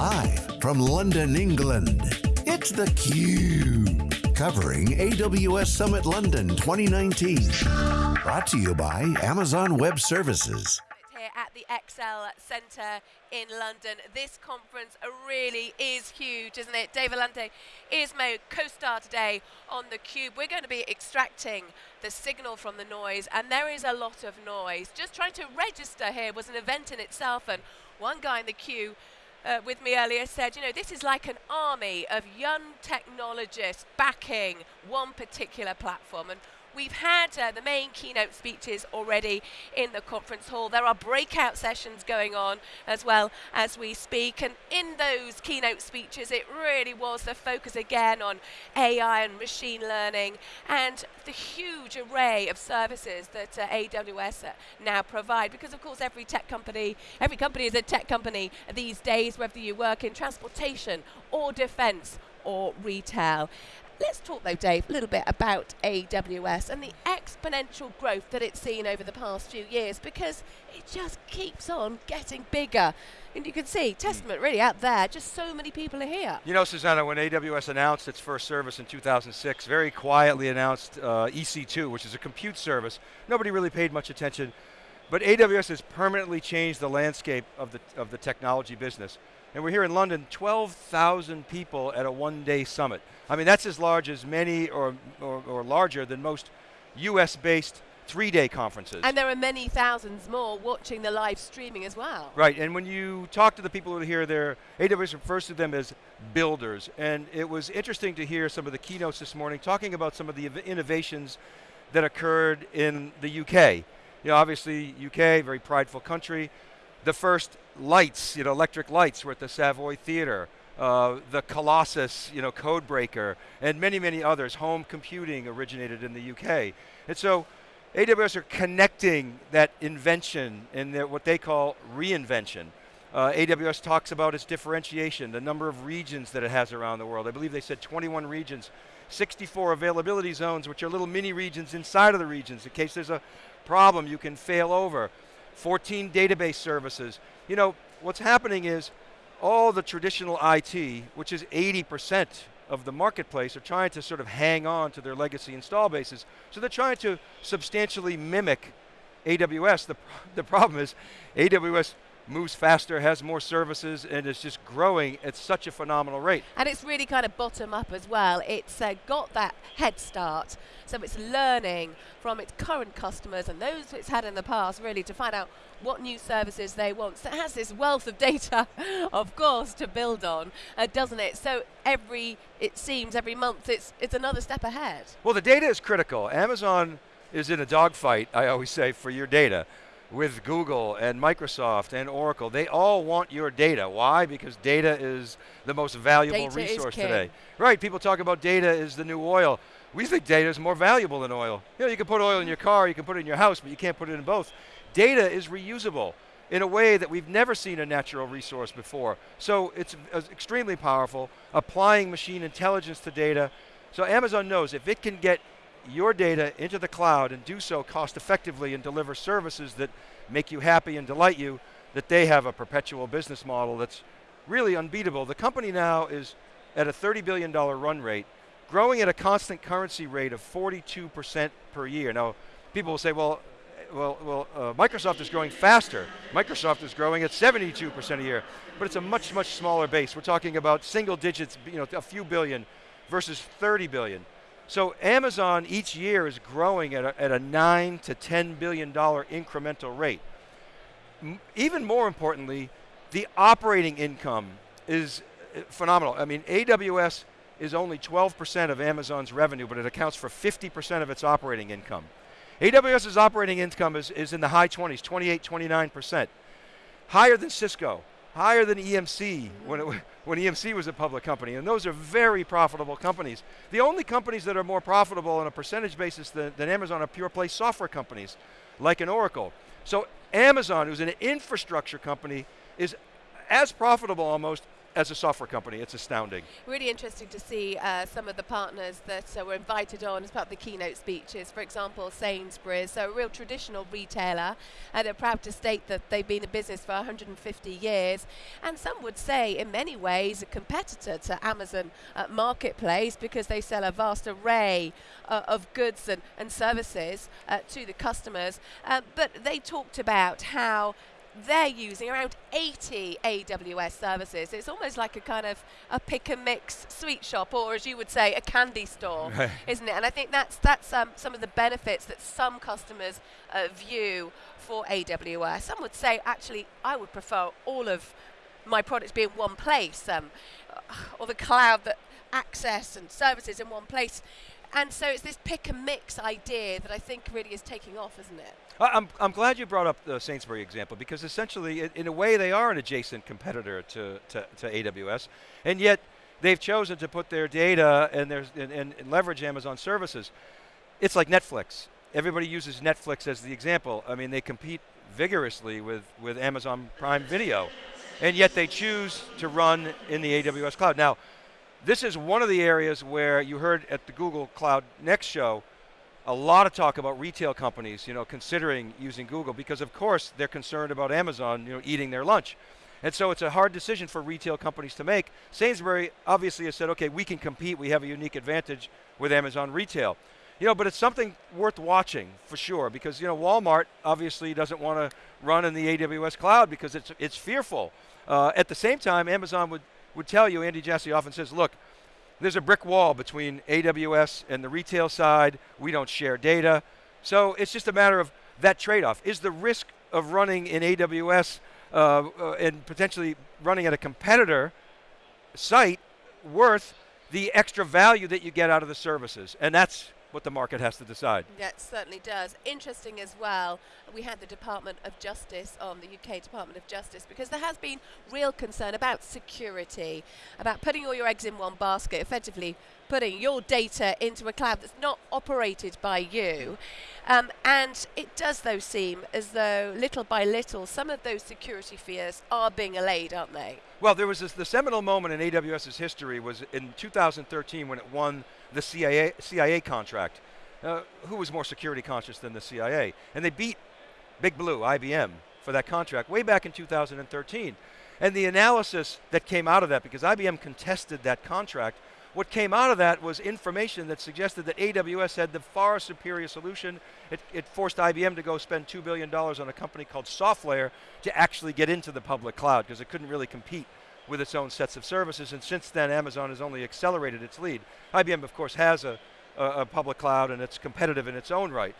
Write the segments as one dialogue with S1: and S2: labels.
S1: Live from London, England, it's theCUBE. Covering AWS Summit London 2019. Brought to you by Amazon Web Services
S2: here at the ExCeL Centre in London. This conference really is huge, isn't it? Dave Vellante is my co-star today on theCUBE. We're going to be extracting the signal from the noise, and there is a lot of noise. Just trying to register here was an event in itself, and one guy in the queue uh, with me earlier said, you know, this is like an army of young technologists backing one particular platform. And We've had uh, the main keynote speeches already in the conference hall. There are breakout sessions going on as well as we speak. And in those keynote speeches, it really was the focus again on AI and machine learning and the huge array of services that uh, AWS uh, now provide. Because of course, every tech company, every company is a tech company these days, whether you work in transportation or defense or retail. Let's talk though, Dave, a little bit about AWS and the exponential growth that it's seen over the past few years because it just keeps on getting bigger. And you can see, testament really out there, just so many people are here.
S3: You know, Susanna, when AWS announced its first service in 2006, very quietly announced uh, EC2, which is a compute service, nobody really paid much attention. But AWS has permanently changed the landscape of the, of the technology business. And we're here in London, 12,000 people at a one day summit. I mean, that's as large as many or, or, or larger than most US based three day conferences.
S2: And there are many thousands more watching the live streaming as well.
S3: Right, and when you talk to the people who are here, there, AWS refers to them as builders. And it was interesting to hear some of the keynotes this morning talking about some of the innovations that occurred in the UK. You know, obviously UK, very prideful country, the first lights, you know, electric lights were at the Savoy Theatre. Uh, the Colossus, you know, Codebreaker, and many, many others. Home computing originated in the UK. And so AWS are connecting that invention and what they call reinvention. Uh, AWS talks about its differentiation, the number of regions that it has around the world. I believe they said 21 regions, 64 availability zones, which are little mini regions inside of the regions. In case there's a problem, you can fail over. 14 database services. You know, what's happening is all the traditional IT, which is 80% of the marketplace, are trying to sort of hang on to their legacy install bases. So they're trying to substantially mimic AWS. The, the problem is AWS moves faster, has more services, and is just growing at such a phenomenal rate.
S2: And it's really kind of bottom up as well. It's uh, got that head start, so it's learning from its current customers and those it's had in the past, really, to find out what new services they want. So it has this wealth of data, of course, to build on, uh, doesn't it? So every, it seems, every month, it's, it's another step ahead.
S3: Well, the data is critical. Amazon is in a dogfight, I always say, for your data with Google and Microsoft and Oracle. They all want your data. Why? Because data is the most valuable
S2: data
S3: resource today. Right, people talk about data is the new oil. We think data is more valuable than oil. You know, you can put oil in your car, you can put it in your house, but you can't put it in both. Data is reusable in a way that we've never seen a natural resource before. So it's uh, extremely powerful, applying machine intelligence to data. So Amazon knows if it can get your data into the cloud and do so cost effectively and deliver services that make you happy and delight you, that they have a perpetual business model that's really unbeatable. The company now is at a $30 billion run rate, growing at a constant currency rate of 42% per year. Now, people will say, well, well, well uh, Microsoft is growing faster. Microsoft is growing at 72% a year, but it's a much, much smaller base. We're talking about single digits, you know, a few billion versus 30 billion. So Amazon each year is growing at a, at a nine to $10 billion incremental rate. M even more importantly, the operating income is uh, phenomenal. I mean, AWS is only 12% of Amazon's revenue, but it accounts for 50% of its operating income. AWS's operating income is, is in the high 20s, 28, 29%. Higher than Cisco, higher than EMC when, it, when EMC was a public company, and those are very profitable companies. The only companies that are more profitable on a percentage basis than, than Amazon are pure play software companies, like an Oracle. So Amazon, who's an infrastructure company, is as profitable almost as a software company, it's astounding.
S2: Really interesting to see uh, some of the partners that uh, were invited on as part of the keynote speeches. For example, Sainsbury's, so a real traditional retailer, and they're proud to state that they've been in business for 150 years. And some would say, in many ways, a competitor to Amazon uh, Marketplace because they sell a vast array uh, of goods and, and services uh, to the customers. But they talked about how they're using around 80 AWS services. It's almost like a kind of a pick and mix sweet shop, or as you would say, a candy store,
S3: Right.
S2: isn't it? And I think that's that's um, some of the benefits that some customers uh, view for AWS. Some would say, actually, I would prefer all of my products be in one place, um, or the cloud that access and services in one place. And so it's this pick and mix idea that I think really is taking off, isn't it?
S3: I- I'm, I'm glad you brought up the Sainsbury example because essentially, i- in a way, they are an adjacent competitor to, to, to AWS, and yet they've chosen to put their data and, their, and, and, and leverage Amazon services. It's like Netflix. Everybody uses Netflix as the example. I mean, they compete vigorously with, with Amazon Prime Video, and yet they choose to run in the AWS cloud. Now, this is one of the areas where you heard at the Google Cloud Next show a lot of talk about retail companies, you know, considering using Google because of course they're concerned about Amazon, you know, eating their lunch. And so it's a hard decision for retail companies to make. Sainsbury obviously has said, okay, we can compete, we have a unique advantage with Amazon retail. You know, but it's something worth watching for sure because you know Walmart obviously doesn't want to run in the AWS cloud because it's it's fearful. Uh, at the same time, Amazon would would tell you, Andy Jassy often says, look, there's a brick wall between AWS and the retail side. We don't share data. So it's just a matter of that trade off. Is the risk of running in AWS uh, uh, and potentially running at a competitor site worth the extra value that you get out of the services? And that's what the market has to decide.
S2: Yeah, it certainly does. Interesting as well, we had the Department of Justice on, the UK Department of Justice, because there has been real concern about security, about putting all your eggs in one basket, effectively putting your data into a cloud that's not operated by you. Um, and it does, though, seem as though little by little some of those security fears are being allayed, aren't they?
S3: Well, there was this, the seminal moment in AWS's history was in 2013 when it won the CIA, CIA contract. Uh, who was more security conscious than the CIA? And they beat Big Blue, IBM, for that contract way back in 2013. And the analysis that came out of that, because IBM contested that contract, what came out of that was information that suggested that AWS had the far superior solution. It, it forced IBM to go spend $2 billion on a company called SoftLayer to actually get into the public cloud because it couldn't really compete with its own sets of services. And since then, Amazon has only accelerated its lead. IBM, of course, has a, a, a public cloud and it's competitive in its own right.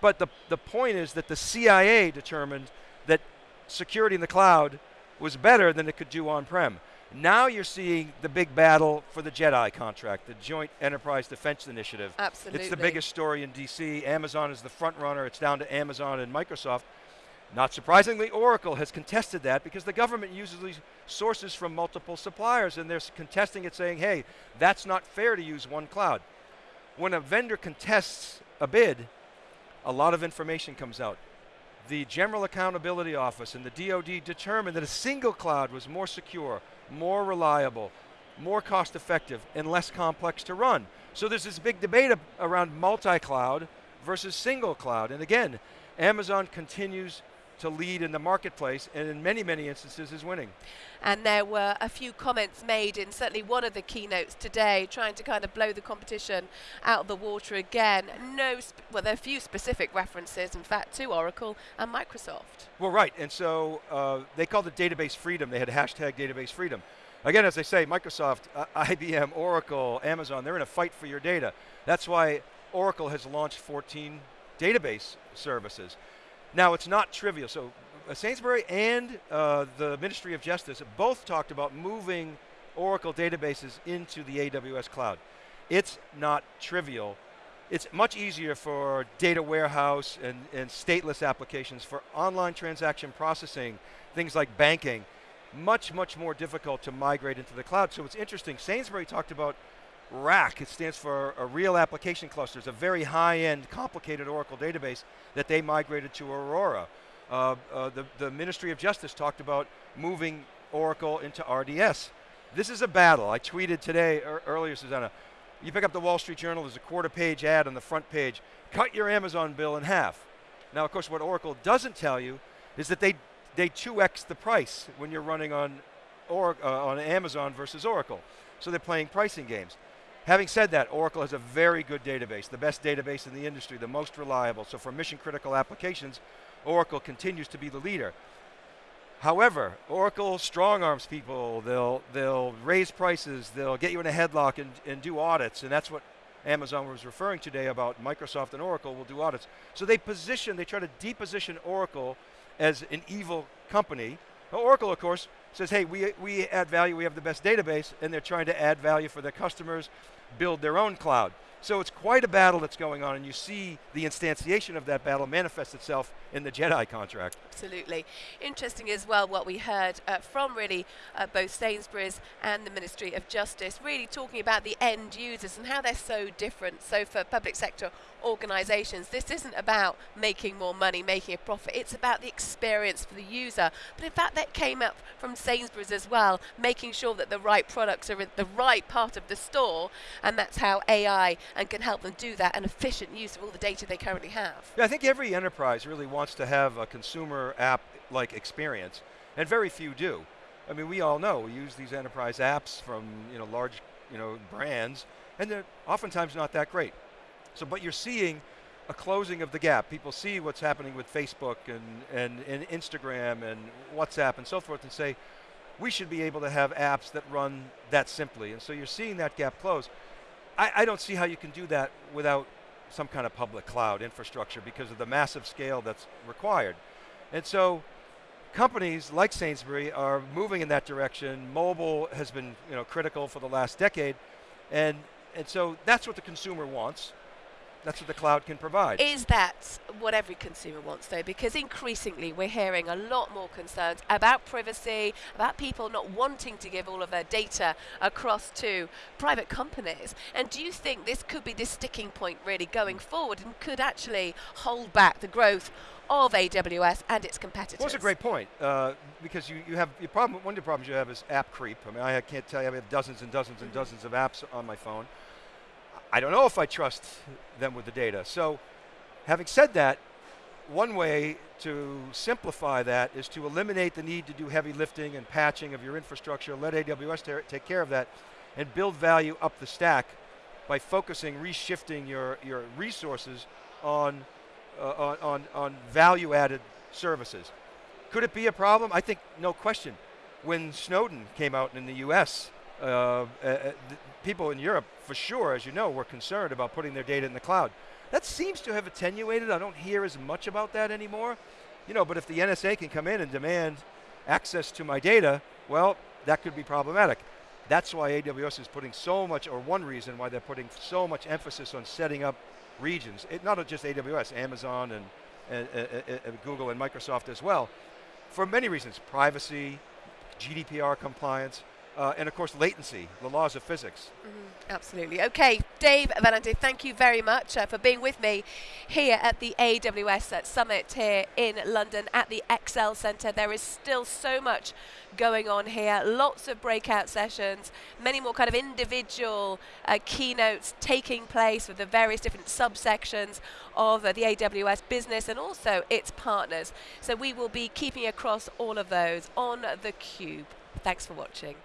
S3: But the, the point is that the CIA determined that security in the cloud was better than it could do on-prem. Now you're seeing the big battle for the JEDI contract, the Joint Enterprise Defense Initiative.
S2: Absolutely.
S3: It's the biggest story in DC. Amazon is the front runner. It's down to Amazon and Microsoft. Not surprisingly, Oracle has contested that because the government uses these sources from multiple suppliers and they're contesting it saying, hey, that's not fair to use one cloud. When a vendor contests a bid, a lot of information comes out. The General Accountability Office and the DoD determined that a single cloud was more secure, more reliable, more cost effective, and less complex to run. So there's this big debate around multi-cloud versus single cloud. And again, Amazon continues to lead in the marketplace and in many, many instances is winning.
S2: And there were a few comments made in certainly one of the keynotes today, trying to kind of blow the competition out of the water again. No, sp- well, there are a few specific references, in fact, to Oracle and Microsoft.
S3: Well, right, and so uh, they called it database freedom. They had hashtag database freedom. Again, as I say, Microsoft, uh, IBM, Oracle, Amazon, they're in a fight for your data. That's why Oracle has launched 14 database services. Now, it's not trivial. So uh, Sainsbury and uh, the Ministry of Justice both talked about moving Oracle databases into the AWS cloud. It's not trivial. It's much easier for data warehouse and, and stateless applications for online transaction processing, things like banking, much, much more difficult to migrate into the cloud. So it's interesting. Sainsbury talked about RAC. It stands for a Real Application Cluster. It's a very high-end, complicated Oracle database that they migrated to Aurora. Uh, uh, the, the Ministry of Justice talked about moving Oracle into RDS. This is a battle. I tweeted today, er, earlier, Susanna, you pick up the Wall Street Journal, there's a quarter page ad on the front page, cut your Amazon bill in half. Now, of course, what Oracle doesn't tell you is that they, they 2x the price when you're running on, or, uh, on Amazon versus Oracle. So they're playing pricing games. Having said that, Oracle has a very good database, the best database in the industry, the most reliable. So for mission critical applications, Oracle continues to be the leader. However, Oracle strong arms people, they'll, they'll raise prices, they'll get you in a headlock and, and do audits, and that's what Amazon was referring today about Microsoft and Oracle will do audits. So they position, they try to deposition Oracle as an evil company. Oracle, of course, says, hey, we, we add value, we have the best database, and they're trying to add value for their customers, build their own cloud. So it's quite a battle that's going on, and you see the instantiation of that battle manifest itself in the JEDI contract.
S2: Absolutely. Interesting as well what we heard uh, from really uh, both Sainsbury's and the Ministry of Justice, really talking about the end users and how they're so different. So for public sector organisations, this isn't about making more money, making a profit, it's about the experience for the user. But in fact that came up from Sainsbury's as well, making sure that the right products are in the right part of the store, and that's how AI and can help them do that, an efficient use of all the data they currently have.
S3: Yeah, I think every enterprise really wants to have a consumer app-like experience, and very few do. I mean, we all know, we use these enterprise apps from you know, large you know, brands, and they're oftentimes not that great. So, but you're seeing a closing of the gap. People see what's happening with Facebook and, and, and Instagram and WhatsApp and so forth and say, we should be able to have apps that run that simply. And so you're seeing that gap close. I, I don't see how you can do that without some kind of public cloud infrastructure because of the massive scale that's required. And so companies like Sainsbury are moving in that direction. Mobile has been you know, critical for the last decade. And, and so that's what the consumer wants. That's what the cloud can provide.
S2: Is that what every consumer wants though? Because increasingly we're hearing a lot more concerns about privacy, about people not wanting to give all of their data across to private companies. And do you think this could be this sticking point really going forward and could actually hold back the growth of AWS and its competitors.
S3: Well, that's a great point, uh, because you, you have, your problem, one of the problems you have is app creep. I mean, I can't tell you, I have dozens and dozens and dozens of apps on my phone. I don't know if I trust them with the data. So having said that, one way to simplify that is to eliminate the need to do heavy lifting and patching of your infrastructure, let AWS take care of that, and build value up the stack by focusing, reshifting your, your resources on, uh, on, on, on value added services. Could it be a problem? I think no question. When Snowden came out in the US, uh, uh, uh people in Europe, for sure, as you know, were concerned about putting their data in the cloud. That seems to have attenuated. I don't hear as much about that anymore. You know, but if the NSA can come in and demand access to my data, well, that could be problematic. That's why AWS is putting so much, or one reason why they're putting so much emphasis on setting up regions. It, not just AWS, Amazon and, and, and, and Google and Microsoft as well. For many reasons, privacy, GDPR compliance, uh, and of course latency, the laws of physics.
S2: Mm -hmm. Absolutely. Okay, Dave Vellante, thank you very much uh, for being with me here at the AWS Summit here in London at the ExCeL Centre. There is still so much going on here, lots of breakout sessions, many more kind of individual uh, keynotes taking place with the various different subsections of uh, the AWS business and also its partners. So we will be keeping across all of those on theCUBE. Thanks for watching.